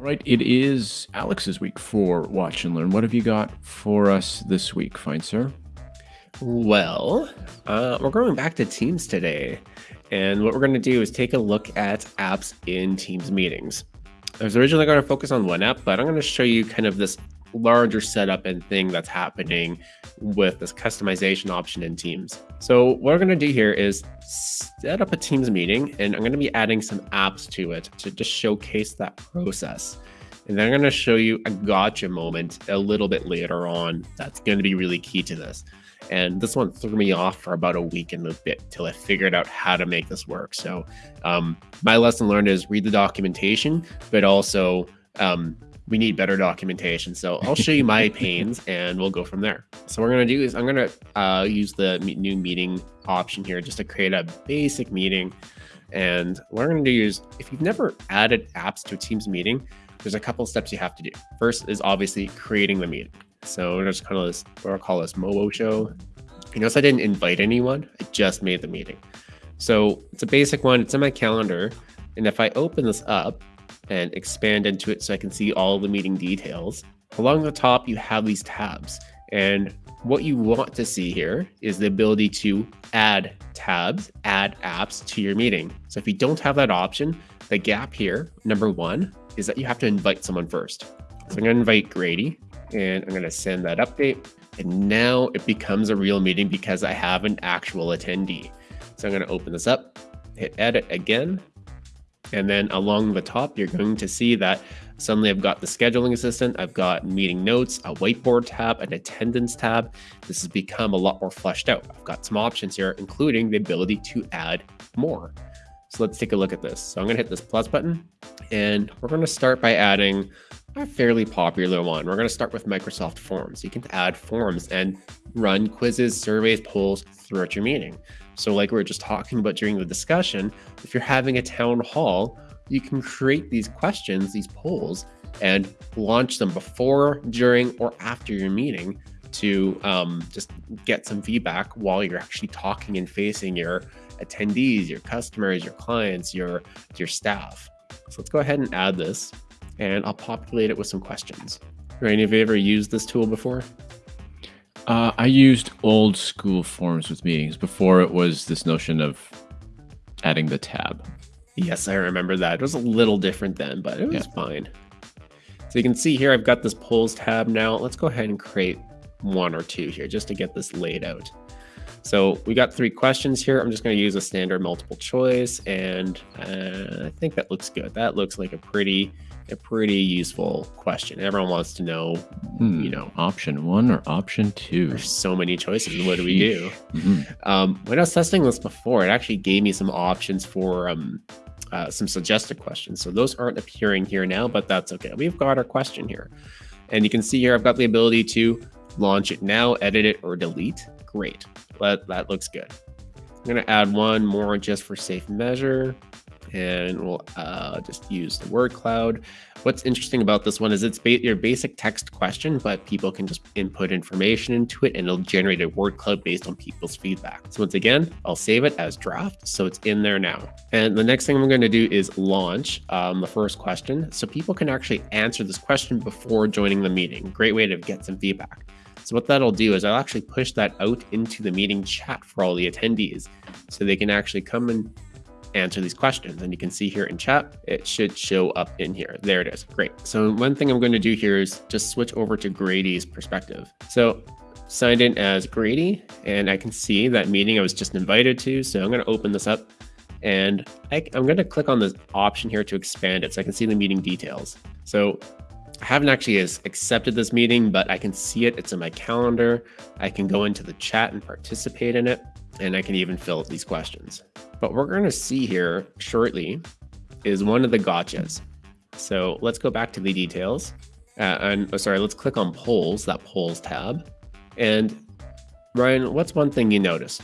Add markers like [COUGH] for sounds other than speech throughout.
Right, it is Alex's week for Watch and Learn. What have you got for us this week, fine sir? Well, uh, we're going back to Teams today. And what we're going to do is take a look at apps in Teams meetings. I was originally going to focus on one app, but I'm going to show you kind of this larger setup and thing that's happening with this customization option in Teams. So what we're going to do here is set up a Teams meeting, and I'm going to be adding some apps to it to just showcase that process. And then I'm going to show you a gotcha moment a little bit later on that's going to be really key to this. And this one threw me off for about a week and a bit till I figured out how to make this work. So um, my lesson learned is read the documentation, but also um, we need better documentation. So I'll show you my [LAUGHS] pains and we'll go from there. So what we're going to do is I'm going to uh, use the new meeting option here just to create a basic meeting. And what we're going to do is if you've never added apps to a Teams meeting, there's a couple steps you have to do. First is obviously creating the meeting. So we're just kind of this, what I'll call this Mobo show. You notice I didn't invite anyone. I just made the meeting. So it's a basic one. It's in my calendar. And if I open this up, and expand into it so I can see all the meeting details. Along the top, you have these tabs. And what you want to see here is the ability to add tabs, add apps to your meeting. So if you don't have that option, the gap here, number one, is that you have to invite someone first. So I'm to invite Grady and I'm to send that update. And now it becomes a real meeting because I have an actual attendee. So I'm to open this up, hit edit again, and then along the top, you're going to see that suddenly I've got the scheduling assistant, I've got meeting notes, a whiteboard tab, an attendance tab. This has become a lot more fleshed out. I've got some options here, including the ability to add more. So let's take a look at this. So I'm gonna hit this plus button and we're gonna start by adding a fairly popular one. We're gonna start with Microsoft Forms. You can add forms and run quizzes, surveys, polls throughout your meeting. So like we were just talking about during the discussion, if you're having a town hall, you can create these questions, these polls, and launch them before, during, or after your meeting to um, just get some feedback while you're actually talking and facing your attendees, your customers, your clients, your your staff. So let's go ahead and add this, and I'll populate it with some questions. Have any of you ever used this tool before? Uh, I used old school forms with meetings before it was this notion of adding the tab. Yes, I remember that. It was a little different then, but it was yeah. fine. So you can see here, I've got this polls tab now. Let's go ahead and create one or two here just to get this laid out. So we got three questions here. I'm just going to use a standard multiple choice, and uh, I think that looks good. That looks like a pretty a pretty useful question. Everyone wants to know, hmm, you know, option one or option two. There's so many choices. What do we do? Mm-hmm. Um, when I was testing this before, it actually gave me some options for um, uh, some suggested questions. So those aren't appearing here now, but that's okay. We've got our question here. And you can see here, I've got the ability to launch it now, edit it, or delete. Great. That, that looks good. I'm to add one more just for safe measure and we'll uh, just use the word cloud. What's interesting about this one is it's ba your basic text question, but people can just input information into it and it'll generate a word cloud based on people's feedback. So once again, I'll save it as draft. So it's in there now. And the next thing I'm going to do is launch um, the first question. So people can actually answer this question before joining the meeting. Great way to get some feedback. So what that'll do is I'll actually push that out into the meeting chat for all the attendees so they can actually come and answer these questions. And you can see here in chat, it should show up in here. There it is. Great. So one thing I'm going to do here is just switch over to Grady's perspective. So signed in as Grady, and I can see that meeting I was just invited to. So I'm going to open this up and I, am going to click on this option here to expand it so I can see the meeting details. So I haven't actually accepted this meeting, but I can see it. It's in my calendar. I can go into the chat and participate in it, and I can even fill out these questions. But we're going to see here shortly is one of the gotchas. So let's go back to the details. Uh, and oh, sorry, let's click on polls, that polls tab. And Ryan, what's one thing you noticed?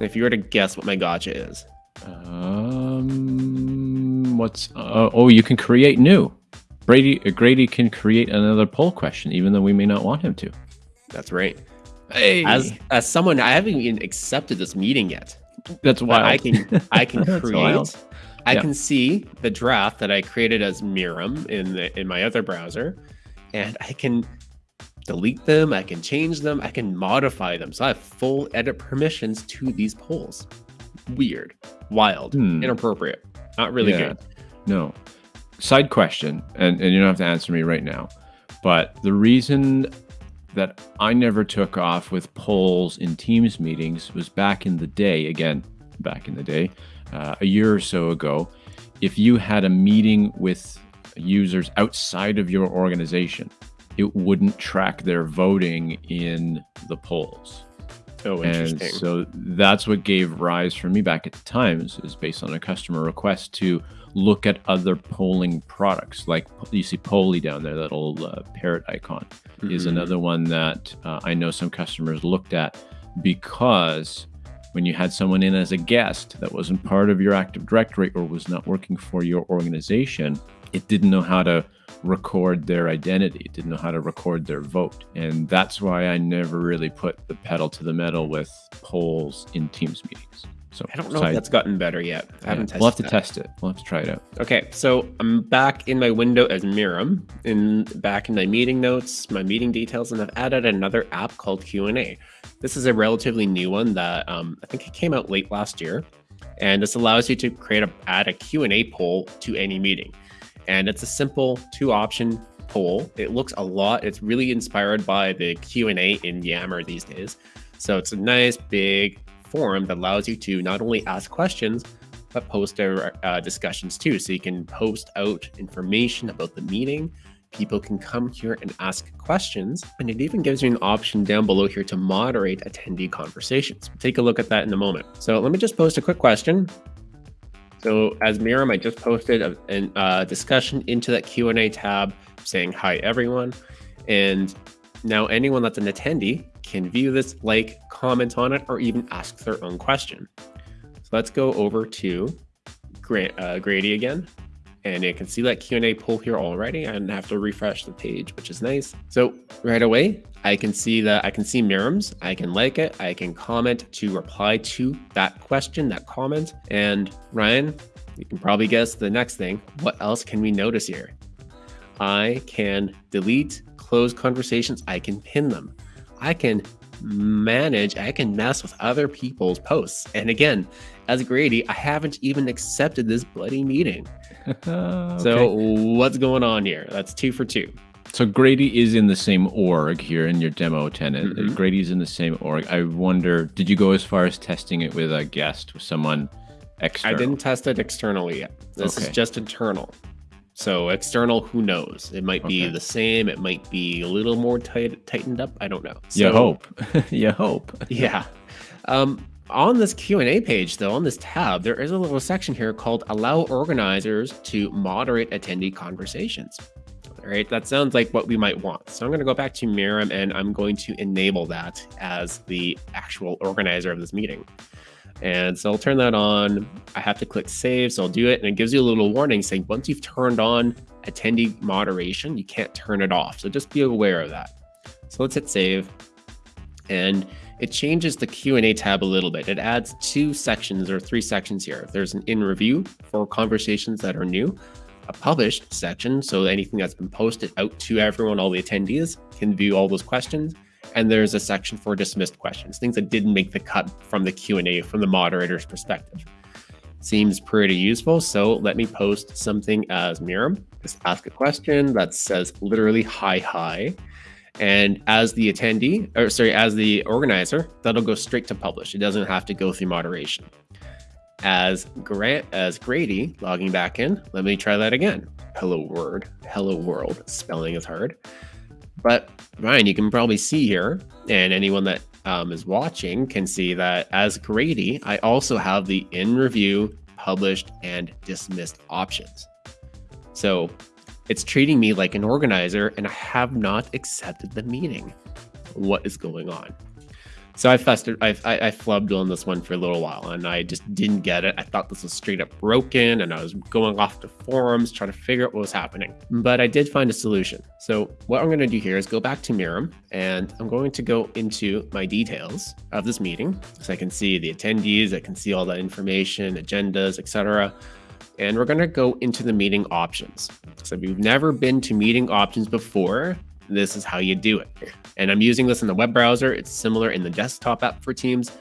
If you were to guess what my gotcha is. Um, what's, uh, oh, you can create new. Brady, uh, Grady can create another poll question, even though we may not want him to. That's right. Hey. As, as someone, I haven't even accepted this meeting yet. That's why I can I can [LAUGHS] create I Yeah. can see the draft that I created as Miriam in the in my other browser, and I can delete them, I can change them, I can modify them. So I have full edit permissions to these polls. Weird, wild, Hmm. inappropriate, not really Yeah. good. No. Side question, and, and you don't have to answer me right now, but the reason that I never took off with polls in Teams meetings was back in the day, again, back in the day, uh, a year or so ago, if you had a meeting with users outside of your organization, it wouldn't track their voting in the polls. Oh, And interesting. so that's what gave rise for me back at the time is, is based on a customer request to look at other polling products. Like you see Polly down there, that old uh, parrot icon is Mhm. another one that uh, I know some customers looked at because when you had someone in as a guest that wasn't part of your Active Directory or was not working for your organization, it didn't know how to record their identity. It didn't know how to record their vote. And that's why I never really put the pedal to the metal with polls in Teams meetings. So I don't know if that's gotten better yet. I haven't tested we'll have to that. test it. We'll have to try it out. Okay, so I'm back in my window as Miriam, in back in my meeting notes, my meeting details, and I've added another app called Q&A. This is a relatively new one that um, I think it came out late last year, and this allows you to create a add a Q&A poll to any meeting, and it's a simple two-option poll. It looks a lot. It's really inspired by the Q&A in Yammer these days. So it's a nice big forum that allows you to not only ask questions but post our uh, discussions too. So you can post out information about the meeting. People can come here and ask questions. And it even gives you an option down below here to moderate attendee conversations. Take a look at that in a moment. So let me just post a quick question. So as Miriam, I just posted a, an, uh, discussion into that Q&A tab saying, hi, everyone. And now anyone that's an attendee can view this, like, comment on it, or even ask their own question. So let's go over to uh, Grady again. And you can see that Q&A pull here already. I didn't have to refresh the page, which is nice. So right away, I can see that I can see Miriam's. I can like it. I can comment to reply to that question, that comment. And Ryan, you can probably guess the next thing. What else can we notice here? I can delete, close conversations. I can pin them. I can manage, I can mess with other people's posts. And again, as Grady, I haven't even accepted this bloody meeting. [LAUGHS] Okay. So what's going on here? That's two for two. So Grady is in the same org here in your demo tenant. Mhm. Grady's in the same org. I wonder, did you go as far as testing it with a guest, with someone external? I didn't test it externally yet. This is just internal. So external, who knows? It might be Okay. the same. It might be a little more tight, tightened up. I don't know. You hope. [LAUGHS] you hope. [LAUGHS] Yeah. Um, on this Q&A page, though, on this tab, there is a little section here called Allow Organizers to Moderate Attendee Conversations. All right, that sounds like what we might want. So I'm going to go back to Miriam and I'm going to enable that as the actual organizer of this meeting. And so I'll turn that on. I have to click save, so I'll do it. And it gives you a little warning saying once you've turned on attendee moderation, you can't turn it off. So just be aware of that. So let's hit save. And it changes the Q&A tab a little bit. It adds two sections or three sections here. There's an in review for conversations that are new, a published section, so anything that's been posted out to everyone, all the attendees can view all those questions. And there's a section for dismissed questions, things that didn't make the cut from the Q&A from the moderator's perspective. Seems pretty useful, so let me post something as Miriam. Just ask a question that says literally hi hi. And as the attendee, or sorry, as the organizer, that'll go straight to publish. It doesn't have to go through moderation. As Grant, as Grady logging back in, let me try that again. Hello world, hello world. Spelling is hard. But Ryan, you can probably see here, and anyone that um, is watching can see that as Grady, I also have the in review, published, and dismissed options. So it's treating me like an organizer, and I have not accepted the meeting. What is going on? So I festered, I, I, I flubbed on this one for a little while, and I just didn't get it. I thought this was straight up broken, and I was going off to forums trying to figure out what was happening. But I did find a solution. So what I'm going to do here is go back to Miriam, and I'm going to go into my details of this meeting, so I can see the attendees, I can see all that information, agendas, etc. and we're going to go into the meeting options. So if you've never been to meeting options before, this is how you do it. And I'm using this in the web browser. It's similar in the desktop app for Teams.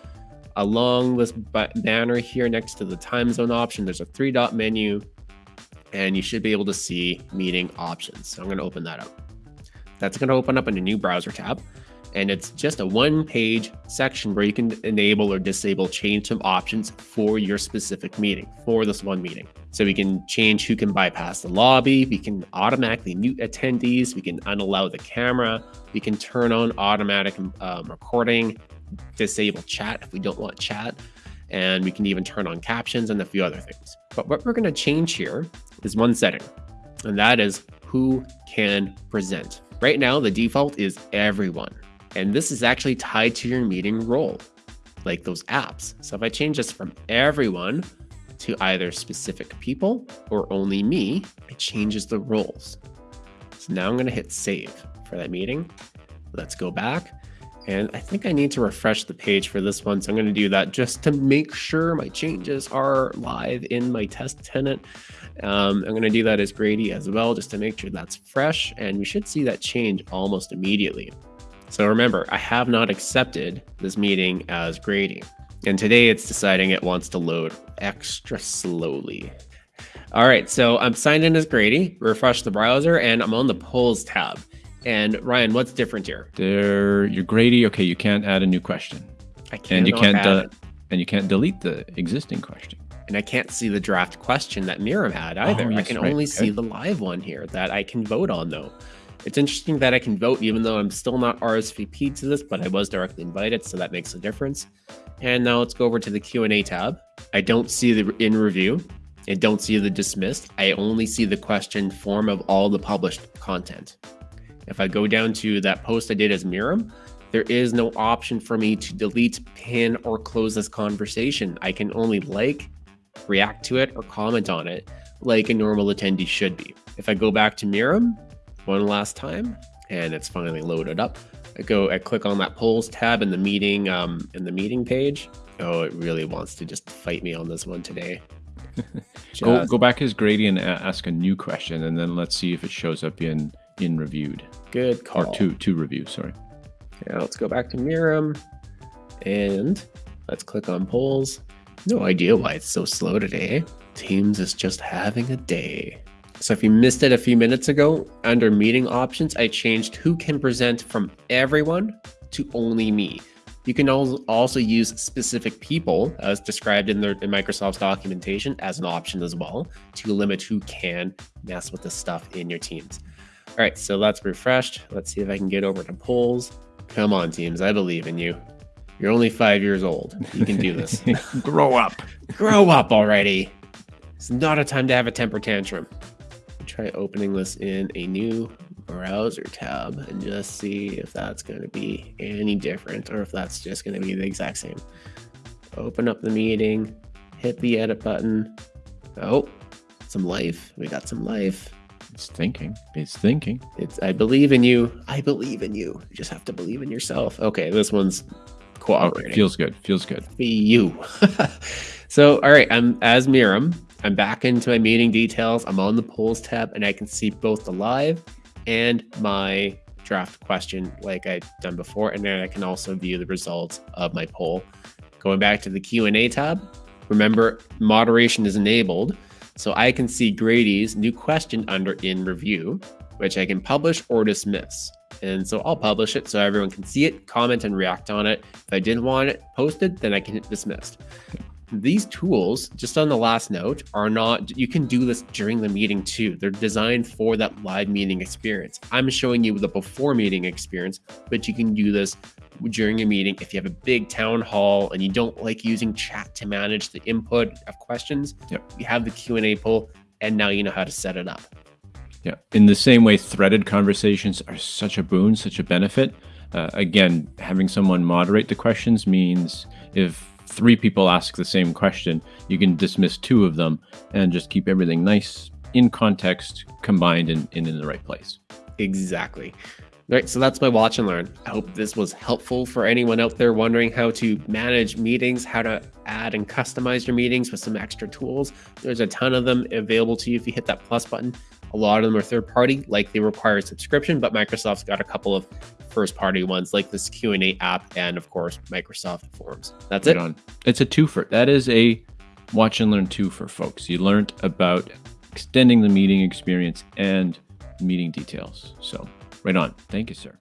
Along this banner here next to the time zone option, there's a three dot menu and you should be able to see meeting options. So I'm going to open that up. That's going to open up in a new browser tab and it's just a one page section where you can enable or disable change some options for your specific meeting for this one meeting. So we can change who can bypass the lobby. We can automatically mute attendees. We can unallow the camera. We can turn on automatic um, recording, disable chat if we don't want chat. And we can even turn on captions and a few other things. But what we're going to change here is one setting, and that is who can present. Right now, the default is everyone. And this is actually tied to your meeting role, like those apps. So if I change this from everyone to either specific people or only me, it changes the roles. So now I'm going to hit save for that meeting. Let's go back. And I think I need to refresh the page for this one. So I'm going to do that just to make sure my changes are live in my test tenant. Um, I'm going to do that as Grady as well, just to make sure that's fresh. And we should see that change almost immediately. So remember, I have not accepted this meeting as Grady. And today it's deciding it wants to load extra slowly. All right, so I'm signed in as Grady, refresh the browser, and I'm on the polls tab. And Ryan, what's different here? There, you're Grady. Okay, you can't add a new question. I can't. And you can't. and you can't delete the existing question. And I can't see the draft question that Miriam had either. Oh, yes, I can right. only okay. see the live one here that I can vote on though. It's interesting that I can vote even though I'm still not RSVP'd to this, but I was directly invited, so that makes a difference. And now let's go over to the Q&A tab. I don't see the in review. I don't see the dismissed. I only see the question form of all the published content. If I go down to that post I did as Miriam, there is no option for me to delete, pin, or close this conversation. I can only like, react to it, or comment on it like a normal attendee should be. If I go back to Miriam, one last time and it's finally loaded up. I go, I click on that polls tab in the meeting, um, in the meeting page. Oh, it really wants to just fight me on this one today. [LAUGHS] go, go back as Grady and ask a new question, and then let's see if it shows up in in reviewed. Good call. Or two two reviews. Sorry. Yeah, let's go back to Miriam, and let's click on polls. No idea why it's so slow today. Teams is just having a day. So if you missed it a few minutes ago, under meeting options, I changed who can present from everyone to only me. You can also use specific people as described in, the, in Microsoft's documentation as an option as well to limit who can mess with the stuff in your teams. All right, so that's refreshed. Let's see if I can get over to polls. Come on, teams. I believe in you. You're only five years old. You can do this. [LAUGHS] Grow up. Grow up already. It's not a time to have a temper tantrum try opening this in a new browser tab and just see if that's going to be any different or if that's just going to be the exact same. Open up the meeting, hit the edit button. Oh, some life. We got some life. It's thinking. It's thinking. It's I believe in you. I believe in you. You just have to believe in yourself. Okay, this one's cooperating. Okay, feels good. Feels good. Be you. [LAUGHS] so, all right, I'm as Miriam. I'm back into my meeting details. I'm on the polls tab and I can see both the live and my draft question like I've done before. And then I can also view the results of my poll. Going back to the Q&A tab, remember moderation is enabled. So I can see Grady's new question under in review, which I can publish or dismiss. And so I'll publish it so everyone can see it, comment and react on it. If I didn't want it posted, then I can hit dismissed these tools, just on the last note, are not, you can do this during the meeting too. They're designed for that live meeting experience. I'm showing you the before meeting experience, but you can do this during a meeting. If you have a big town hall and you don't like using chat to manage the input of questions, yep. you have the Q&A poll and now you know how to set it up. Yeah. In the same way, threaded conversations are such a boon, such a benefit. Uh, again, having someone moderate the questions means if three people ask the same question, you can dismiss two of them and just keep everything nice in context, combined and in, in the right place. Exactly. All right, so that's my watch and learn. I hope this was helpful for anyone out there wondering how to manage meetings, how to add and customize your meetings with some extra tools. There's a ton of them available to you if you hit that plus button. A lot of them are third party, like they require a subscription, but Microsoft's got a couple of first party ones like this Q&A app and of course Microsoft Forms. That's Right it. on. It's a twofer. That is a watch and learn twofer, folks. You learned about extending the meeting experience and meeting details. So, right on. Thank you, sir.